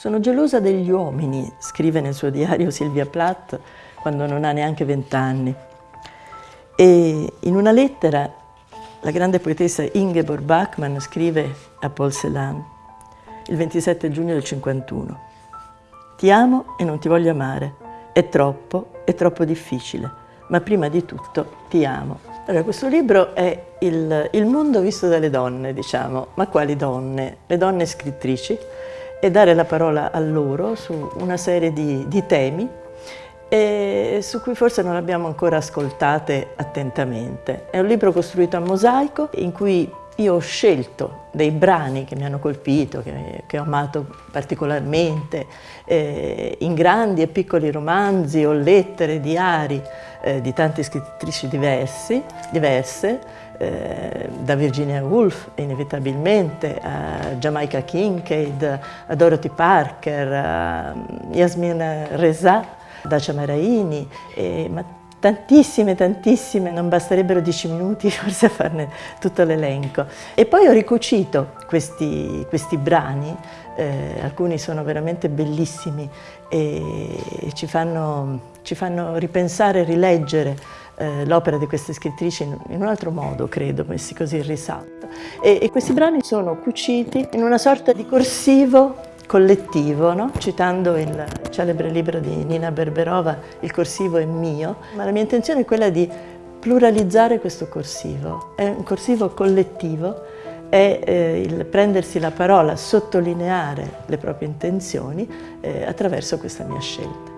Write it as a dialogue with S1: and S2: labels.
S1: Sono gelosa degli uomini, scrive nel suo diario Silvia Plath quando non ha neanche vent'anni. E in una lettera la grande poetessa Ingeborg Bachmann scrive a Paul Celan il 27 giugno del 51 Ti amo e non ti voglio amare, è troppo, è troppo difficile, ma prima di tutto ti amo. Allora, questo libro è il, il mondo visto dalle donne, diciamo, ma quali donne? Le donne scrittrici, e dare la parola a loro su una serie di, di temi e su cui forse non abbiamo ancora ascoltate attentamente. È un libro costruito a mosaico in cui io ho scelto dei brani che mi hanno colpito, che, che ho amato particolarmente, eh, in grandi e piccoli romanzi o lettere, diari eh, di tante scrittrici diversi, diverse, eh, da Virginia Woolf inevitabilmente, a Jamaica Kincaid, a Dorothy Parker, a Yasmin Reza, da Ciamaraini, ma tantissime, tantissime, non basterebbero dieci minuti forse a farne tutto l'elenco. E poi ho ricucito questi, questi brani, eh, alcuni sono veramente bellissimi e ci fanno, ci fanno ripensare, rileggere eh, l'opera di queste scrittrici in, in, un altro modo, credo, messi così in risalto. E, e questi brani sono cuciti in una sorta di corsivo collettivo, no? citando il celebre libro di Nina Berberova, Il corsivo è mio, ma la mia intenzione è quella di pluralizzare questo corsivo. È un corsivo collettivo, è eh, il prendersi la parola, sottolineare le proprie intenzioni eh, attraverso questa mia scelta.